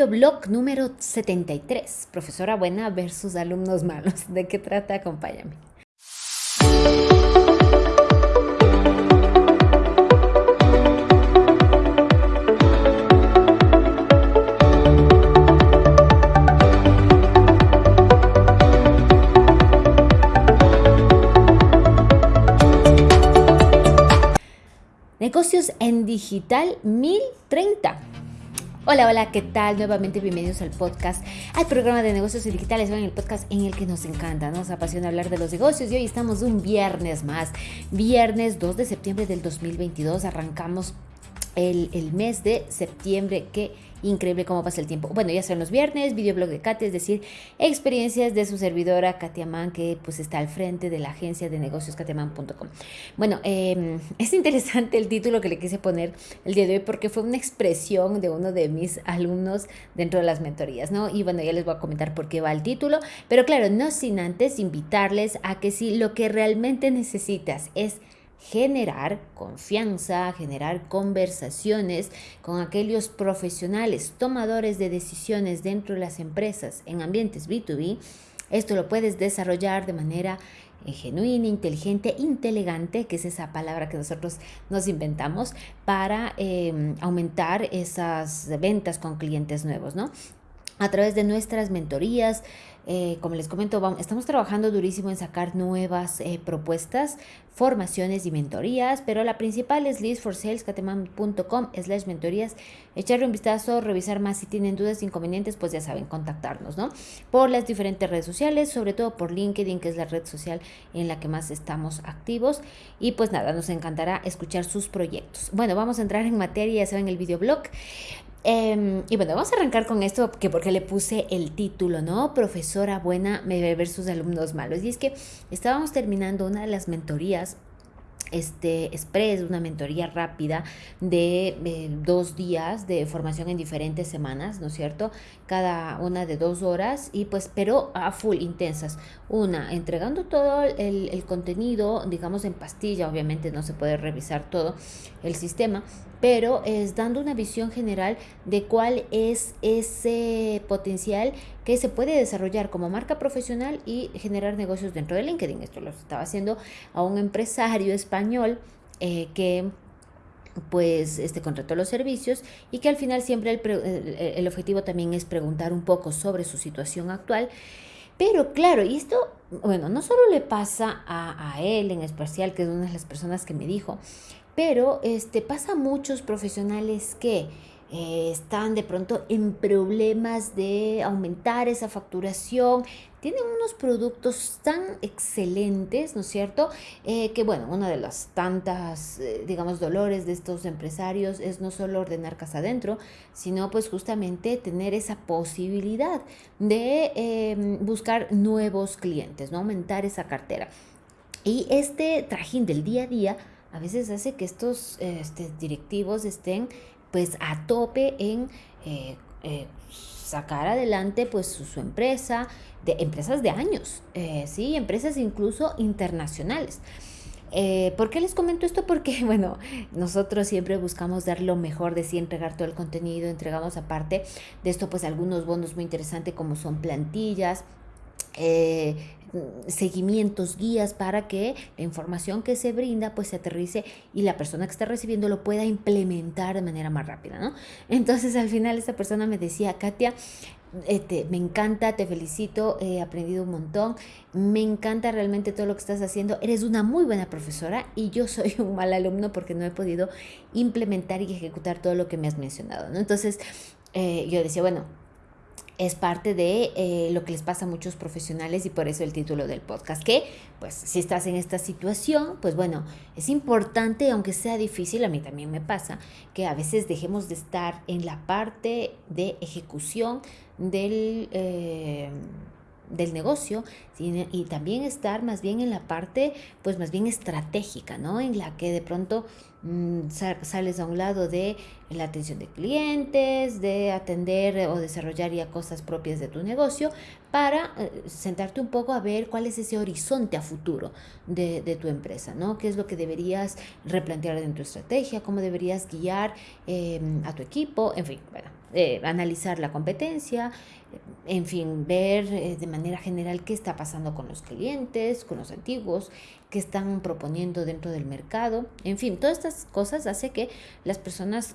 Videoblog número 73. Profesora buena versus alumnos malos. ¿De qué trata? Acompáñame. Negocios en Digital 1030. Hola, hola, ¿qué tal? Nuevamente bienvenidos al podcast, al programa de negocios digitales, en el podcast en el que nos encanta, nos apasiona hablar de los negocios y hoy estamos un viernes más, viernes 2 de septiembre del 2022, arrancamos el, el mes de septiembre que increíble cómo pasa el tiempo. Bueno, ya son los viernes, videoblog de Katia, es decir, experiencias de su servidora Katia Man, que pues está al frente de la agencia de negocios katiaman.com. Bueno, em, es interesante el título que le quise poner el día de hoy porque fue una expresión de uno de mis alumnos dentro de las mentorías, ¿no? Y bueno, ya les voy a comentar por qué va el título, pero claro, no sin antes invitarles a que si lo que realmente necesitas es generar confianza, generar conversaciones con aquellos profesionales, tomadores de decisiones dentro de las empresas en ambientes B2B. Esto lo puedes desarrollar de manera eh, genuina, inteligente, inteligente, que es esa palabra que nosotros nos inventamos para em, aumentar esas ventas con clientes nuevos, ¿no? A través de nuestras mentorías, eh, como les comento, estamos trabajando durísimo en sacar nuevas eh, propuestas, formaciones y mentorías, pero la principal es listforsalescateman.com slash mentorías. Echarle un vistazo, revisar más si tienen dudas, inconvenientes, pues ya saben, contactarnos, ¿no? Por las diferentes redes sociales, sobre todo por LinkedIn, que es la red social en la que más estamos activos. Y pues nada, nos encantará escuchar sus proyectos. Bueno, vamos a entrar en materia, ya saben, el videoblog. Em, y bueno, vamos a arrancar con esto, que porque le puse el título, ¿no? Profesora buena versus alumnos malos. Y es que estábamos terminando una de las mentorías este express, una mentoría rápida de eh, dos días de formación en diferentes semanas, ¿no es cierto? Cada una de dos horas y pues, pero a full, intensas. Una, entregando todo el, el contenido, digamos en pastilla, obviamente no se puede revisar todo el sistema, pero es dando una visión general de cuál es ese potencial que se puede desarrollar como marca profesional y generar negocios dentro de LinkedIn. Esto lo estaba haciendo a un empresario español eh, que pues este contrató los servicios y que al final siempre el, el, objetivo también es preguntar un poco sobre su situación actual. Pero claro, y esto, bueno, no solo le pasa a, a él en especial, que es una de las personas que me dijo, pero este, pasa a muchos profesionales que eh, están de pronto en problemas de aumentar esa facturación, tienen unos productos tan excelentes, ¿no es cierto? Eh, que bueno, una de las tantas, eh, digamos, dolores de estos empresarios es no solo ordenar casa adentro, sino pues justamente tener esa posibilidad de em, buscar nuevos clientes, ¿no? Aumentar esa cartera. Y este trajín del día a día a veces hace que estos este, directivos estén pues a tope en eh, eh, sacar adelante pues su, empresa, de empresas de años, eh, sí, empresas incluso internacionales. ¿Por qué les comento esto? Porque, bueno, nosotros siempre buscamos dar lo mejor de sí, entregar todo el contenido, entregamos aparte de esto, pues algunos bonos muy interesantes como son plantillas, eh, seguimientos, guías para que la información que se brinda pues se aterrice y la persona que está recibiendo lo pueda implementar de manera más rápida, ¿no? Entonces al final esta persona me decía, Katia, este, me encanta, te felicito, he aprendido un montón, me encanta realmente todo lo que estás haciendo, eres una muy buena profesora y yo soy un mal alumno porque no he podido implementar y ejecutar todo lo que me has mencionado. Entonces eh, yo decía, bueno, es parte de eh, lo que les pasa a muchos profesionales y por eso el título del podcast, que pues si estás en esta situación, pues bueno, es importante, aunque sea difícil, a mí también me pasa, que a veces dejemos de estar en la parte de ejecución del... Eh, del negocio y también estar más bien en la parte pues más bien estratégica, ¿no? En la que de pronto sales a un lado de la atención de clientes, de atender o desarrollar ya cosas propias de tu negocio, para eh, sentarte un poco a ver cuál es ese horizonte a futuro de, tu empresa, ¿no? ¿Qué es lo que deberías replantear en tu estrategia? ¿Cómo deberías guiar em, a tu equipo? En fin, bueno, eh, analizar la competencia, en fin, ver eh, de manera general qué está pasando con los clientes, con los antiguos, qué están proponiendo dentro del mercado. En fin, todas estas cosas hace que las personas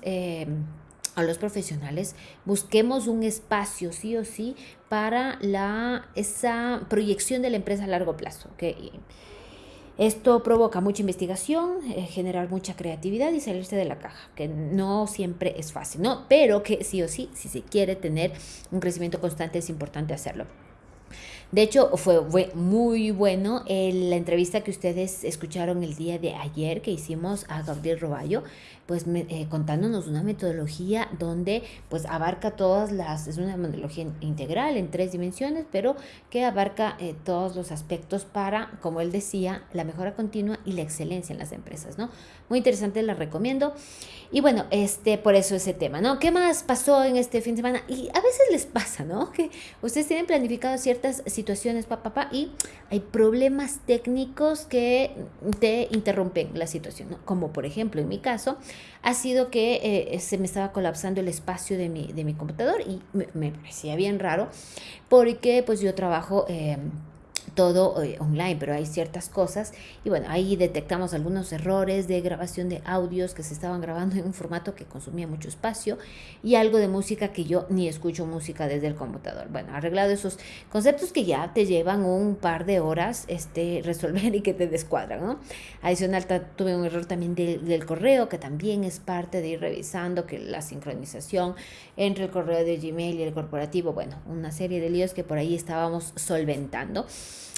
a los profesionales busquemos un espacio sí o sí para la, esa proyección de la empresa a largo plazo. que Esto provoca mucha investigación, eh, generar mucha creatividad y salirse de la caja, que no siempre es fácil, ¿no? Pero que sí o sí, si se quiere tener un crecimiento constante, es importante hacerlo. De hecho, fue, fue muy bueno la entrevista que ustedes escucharon el día de ayer que hicimos a Gabriel Roballo, pues eh, contándonos una metodología donde pues abarca todas las, es una metodología integral en tres dimensiones, pero que abarca eh, todos los aspectos para, como él decía, la mejora continua y la excelencia en las empresas, ¿no? Muy interesante, la recomiendo. Y bueno, este, por eso ese tema, ¿no? ¿Qué más pasó en este fin de semana? Y a veces les pasa, ¿no? Que ustedes tienen planificado ciertas situaciones, papá, papá, y hay problemas técnicos que te interrumpen la situación, ¿no? Como por ejemplo, en mi caso, ha sido que eh, se me estaba colapsando el espacio de mi, de mi computador y me, parecía bien raro porque pues yo trabajo... Eh, todo eh, online, pero hay ciertas cosas y bueno, ahí detectamos algunos errores de grabación de audios que se estaban grabando en un formato que consumía mucho espacio y algo de música que yo ni escucho música desde el computador. Bueno, arreglado esos conceptos que ya te llevan un par de horas este, resolver y que te descuadran, ¿no? Adicional, tuve un error también del correo que también es parte de ir revisando que la sincronización entre el correo de Gmail y el corporativo, bueno, una serie de líos que por ahí estábamos solventando.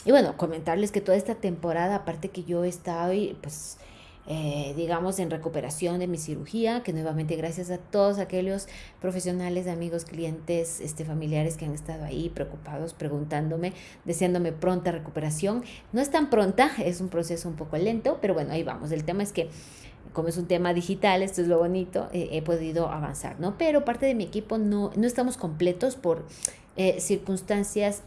Y bueno, comentarles que toda esta temporada, aparte que yo estaba, pues, eh, digamos, en recuperación de mi cirugía, que nuevamente gracias a todos aquellos profesionales, amigos, clientes, este, familiares que han estado ahí preocupados, preguntándome, deseándome pronta recuperación. No es tan pronta, es un proceso un poco lento, pero bueno, ahí vamos. El tema es que como es un tema digital, esto es lo bonito, eh, he podido avanzar, ¿no? Pero parte de mi equipo no, no estamos completos por eh, circunstancias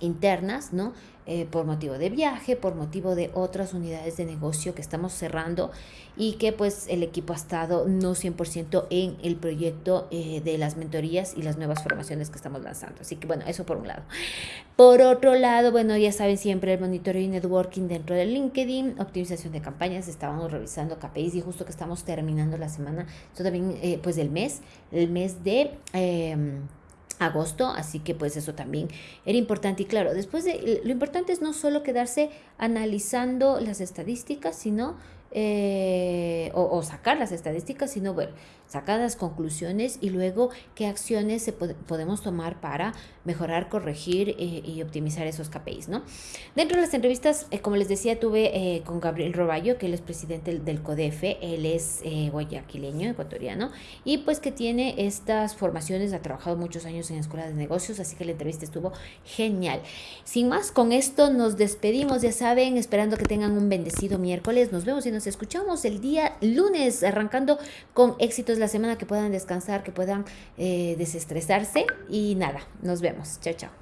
internas, ¿no? Eh, por motivo de viaje, por motivo de otras unidades de negocio que estamos cerrando y que pues el equipo ha estado no 100% en el proyecto eh, de las mentorías y las nuevas formaciones que estamos lanzando. Así que bueno, eso por un lado. Por otro lado, bueno, ya saben siempre el monitoreo y networking dentro del LinkedIn, optimización de campañas, estábamos revisando KPIs y justo que estamos terminando la semana, esto también eh, pues del mes, el mes de... Agosto, así que pues eso también era importante. Y claro, después de lo importante es no solo quedarse analizando las estadísticas, sino eh, o, sacar las estadísticas, sino ver, sacar las conclusiones y luego qué acciones se podemos tomar para mejorar, corregir eh, y optimizar esos KPIs, ¿no? Dentro de las entrevistas, eh, como les decía, tuve con Gabriel Roballo, que él es presidente del CODEF, él es guayaquileño, ecuatoriano, y pues que tiene estas formaciones, ha trabajado muchos años en escuelas de negocios, así que la entrevista estuvo genial. Sin más, con esto nos despedimos, ya saben, esperando que tengan un bendecido miércoles, nos vemos y nos nos escuchamos el día lunes, arrancando con éxitos la semana, que puedan descansar, que puedan eh, desestresarse y nada, nos vemos. Chao, chao.